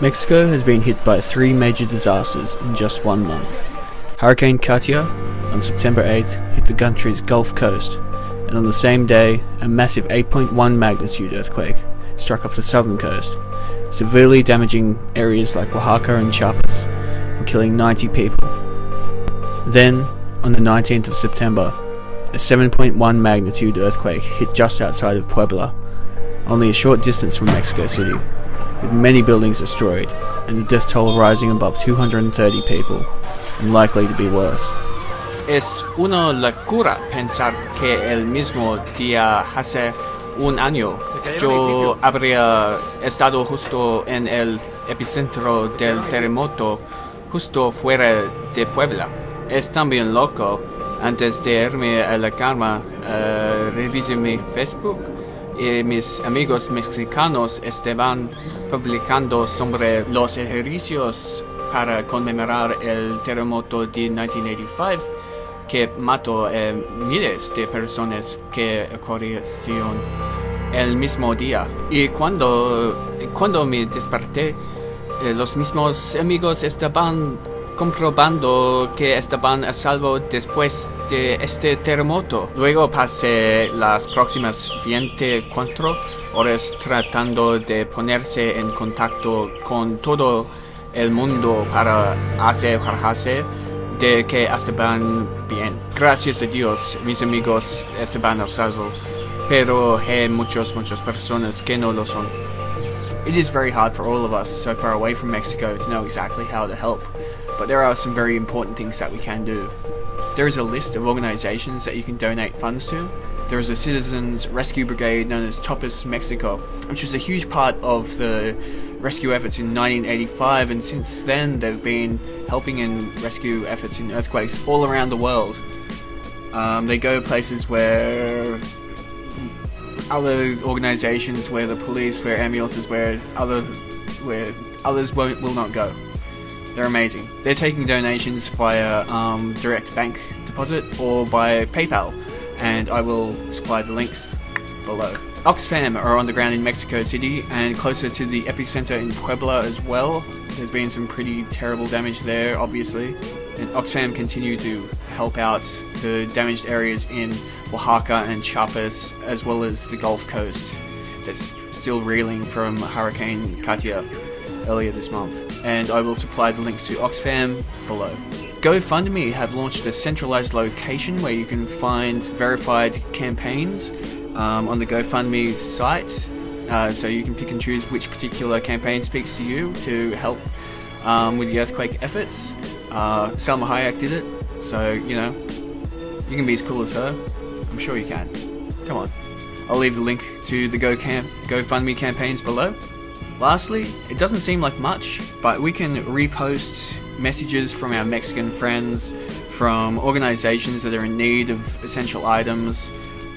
Mexico has been hit by three major disasters in just one month. Hurricane Katia on September 8th hit the country's Gulf Coast, and on the same day, a massive 8.1 magnitude earthquake struck off the southern coast, severely damaging areas like Oaxaca and Chiapas, and killing 90 people. Then, on the 19th of September, a 7.1 magnitude earthquake hit just outside of Puebla, only a short distance from Mexico City, with many buildings destroyed, and the death toll rising above 230 people, and likely to be worse. Es una locura pensar que el mismo día hace un año yo habría estado justo en el epicentro del terremoto, justo fuera de Puebla. Es también loco, antes de irme a la cama, uh, revisé mi Facebook y mis amigos mexicanos estaban publicando sobre los ejercicios para conmemorar el terremoto de 1985 que mató miles de personas que ocurrieron el mismo día. Y cuando, cuando me desperté, eh, los mismos amigos estaban comprobando que estaban a salvo después de este terremoto. Luego pasé las próximas 24 horas tratando de ponerse en contacto con todo el mundo para asegurarse de que estaban bien. Gracias a Dios, mis amigos estaban a salvo, pero hay muchas, muchas personas que no lo son. It is very hard for all of us so far away from Mexico to know exactly how to help, but there are some very important things that we can do. There is a list of organizations that you can donate funds to. There is a citizens rescue brigade known as Topos Mexico, which was a huge part of the rescue efforts in 1985, and since then they've been helping in rescue efforts in earthquakes all around the world. Um, they go places where other organizations, where the police, where ambulances, where other where others won't will not go. They're amazing. They're taking donations via um, direct bank deposit or by PayPal, and I will supply the links below. Oxfam are on the ground in Mexico City and closer to the epicenter in Puebla as well. There's been some pretty terrible damage there, obviously. And Oxfam continue to help out the damaged areas in Oaxaca and Chiapas, as well as the Gulf Coast that's still reeling from Hurricane Katia earlier this month. And I will supply the links to Oxfam below. GoFundMe have launched a centralized location where you can find verified campaigns um, on the GoFundMe site. Uh, so you can pick and choose which particular campaign speaks to you to help um, with the earthquake efforts. Uh, Hayek did it, so you know you can be as cool as her. I'm sure you can. Come on. I'll leave the link to the GoFundMe campaigns below. Lastly, it doesn't seem like much, but we can repost messages from our Mexican friends, from organizations that are in need of essential items,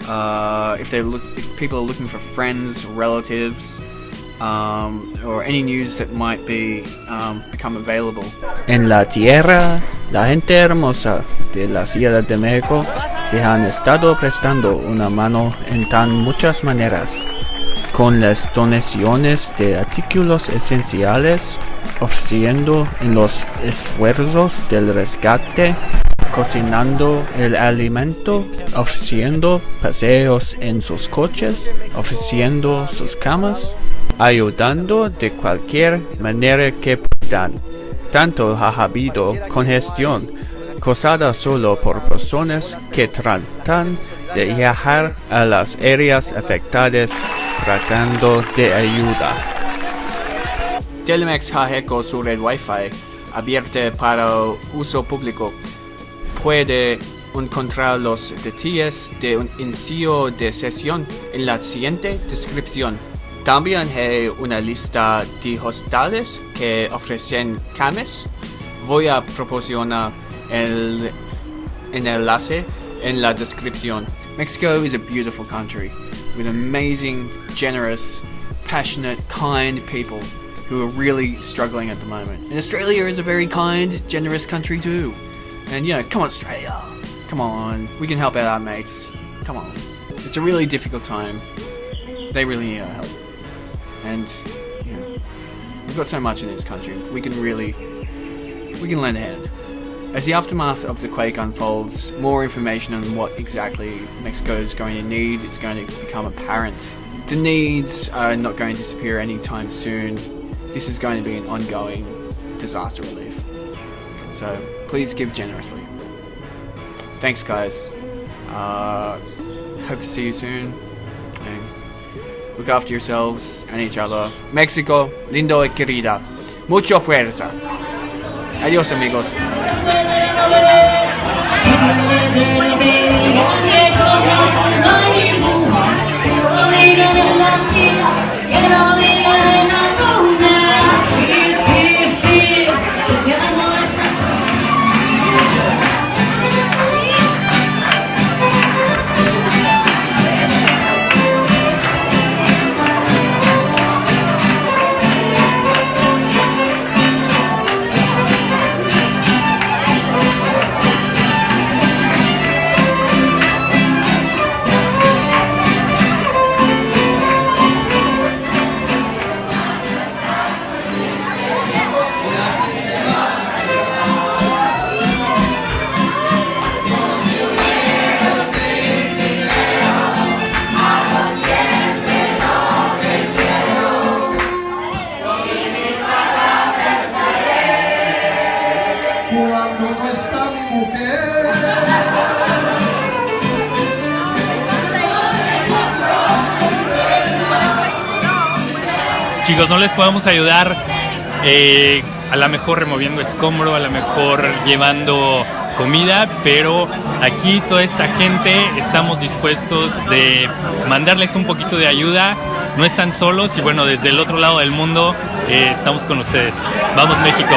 uh, if they look, if people are looking for friends, relatives, um, or any news that might be um, become available. En la tierra, la gente hermosa de la Ciudad de México se han estado prestando una mano en tan muchas maneras, con las donaciones de artículos esenciales, ofreciendo en los esfuerzos del rescate cocinando el alimento, ofreciendo paseos en sus coches, ofreciendo sus camas, ayudando de cualquier manera que puedan. Tanto ha habido congestión causada solo por personas que tratan de viajar a las áreas afectadas tratando de ayuda. Telemex ha hecho su red Wi-Fi abierta para uso público puede encontrar los detalles de un inicio de sesión en la siguiente descripción. También hay una lista de hostales que ofrecen camas. Voy a proporcionar el, enlace en la descripción. Mexico is a beautiful country with amazing, generous, passionate, kind people who are really struggling at the moment. And Australia is a very kind, generous country too. And you know, come on Australia. Come on. We can help out our mates. Come on. It's a really difficult time. They really need our help. And, you know, got so much in this country. We can really, we can lend a hand. As the aftermath of the quake unfolds, more information on what exactly Mexico is going to need is going to become apparent. The needs are not going to disappear anytime soon. This is going to be an ongoing disaster relief. So please give generously. Thanks, guys. Uh, hope to see you soon. And look after yourselves and each other. Mexico, lindo y querida. Mucho fuerza. Adiós, amigos. Chicos, no les podemos ayudar eh, a lo mejor removiendo escombro, a lo mejor llevando comida, pero aquí toda esta gente estamos dispuestos de mandarles un poquito de ayuda. No están solos y bueno, desde el otro lado del mundo eh, estamos con ustedes. Vamos México.